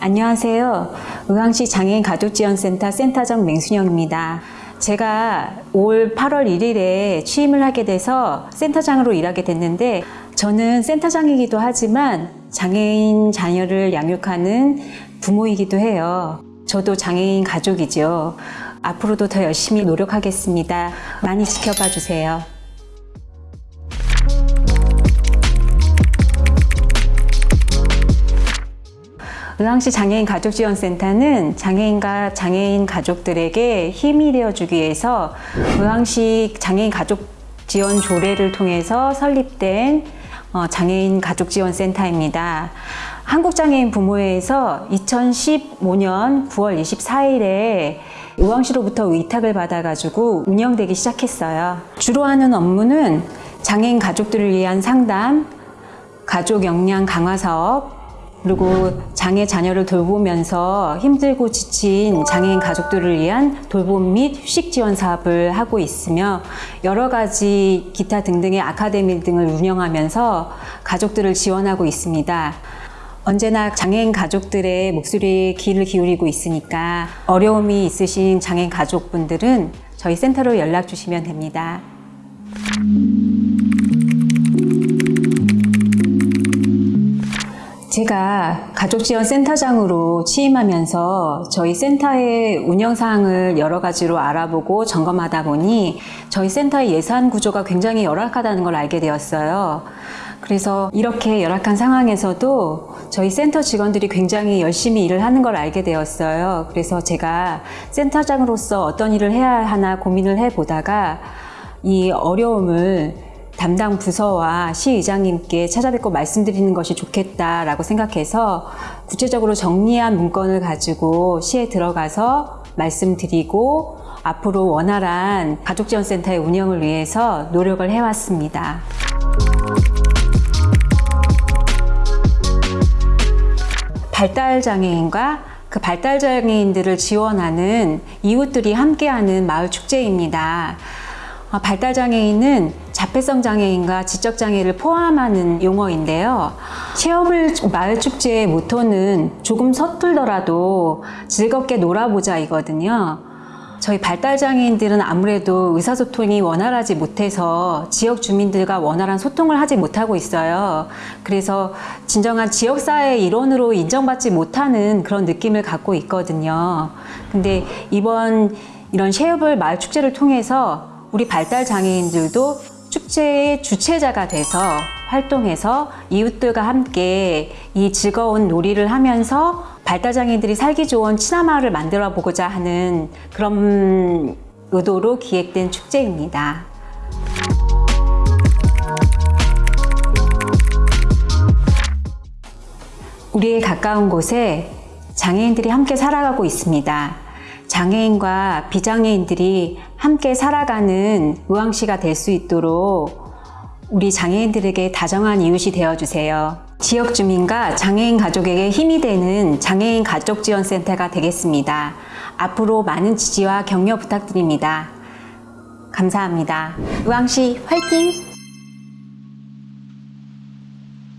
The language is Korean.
안녕하세요. 의왕시 장애인 가족지원센터 센터장 맹순영입니다. 제가 올 8월 1일에 취임을 하게 돼서 센터장으로 일하게 됐는데 저는 센터장이기도 하지만 장애인 자녀를 양육하는 부모이기도 해요. 저도 장애인 가족이죠. 앞으로도 더 열심히 노력하겠습니다. 많이 지켜봐 주세요. 의왕시 장애인 가족지원센터는 장애인과 장애인 가족들에게 힘이 되어주기 위해서 의왕시 장애인 가족 지원 조례를 통해서 설립된 어, 장애인 가족지원센터입니다. 한국장애인 부모회에서 2015년 9월 24일에 의왕시로부터 위탁을 받아가지고 운영되기 시작했어요. 주로 하는 업무는 장애인 가족들을 위한 상담, 가족 역량 강화 사업, 그리고 장애 자녀를 돌보면서 힘들고 지친 장애인 가족들을 위한 돌봄 및 휴식 지원 사업을 하고 있으며 여러 가지 기타 등등의 아카데미 등을 운영하면서 가족들을 지원하고 있습니다. 언제나 장애인 가족들의 목소리에 귀를 기울이고 있으니까 어려움이 있으신 장애인 가족분들은 저희 센터로 연락 주시면 됩니다. 제가 가족지원센터장으로 취임하면서 저희 센터의 운영사항을 여러 가지로 알아보고 점검하다 보니 저희 센터의 예산 구조가 굉장히 열악하다는 걸 알게 되었어요. 그래서 이렇게 열악한 상황에서도 저희 센터 직원들이 굉장히 열심히 일을 하는 걸 알게 되었어요. 그래서 제가 센터장으로서 어떤 일을 해야 하나 고민을 해보다가 이 어려움을 담당 부서와 시의장님께 찾아뵙고 말씀드리는 것이 좋겠다라고 생각해서 구체적으로 정리한 문건을 가지고 시에 들어가서 말씀드리고 앞으로 원활한 가족지원센터의 운영을 위해서 노력을 해왔습니다. 발달장애인과 그 발달장애인들을 지원하는 이웃들이 함께하는 마을 축제입니다. 어, 발달장애인은 자폐성 장애인과 지적 장애를 포함하는 용어인데요. 체험을 마을 축제의 모토는 조금 서툴더라도 즐겁게 놀아보자 이거든요. 저희 발달장애인들은 아무래도 의사소통이 원활하지 못해서 지역 주민들과 원활한 소통을 하지 못하고 있어요. 그래서 진정한 지역사회의 일원으로 인정받지 못하는 그런 느낌을 갖고 있거든요. 근데 이번 이런 셰어블 마을 축제를 통해서 우리 발달장애인들도 축제의 주체자가 돼서 활동해서 이웃들과 함께 이 즐거운 놀이를 하면서 발달장애인들이 살기 좋은 친화마을을 만들어 보고자 하는 그런 의도로 기획된 축제입니다. 우리의 가까운 곳에 장애인들이 함께 살아가고 있습니다. 장애인과 비장애인들이 함께 살아가는 의왕시가 될 수 있도록 우리 장애인들에게 다정한 이웃이 되어주세요. 지역 주민과 장애인 가족에게 힘이 되는 장애인 가족지원센터가 되겠습니다. 앞으로 많은 지지와 격려 부탁드립니다. 감사합니다. 의왕시 화이팅!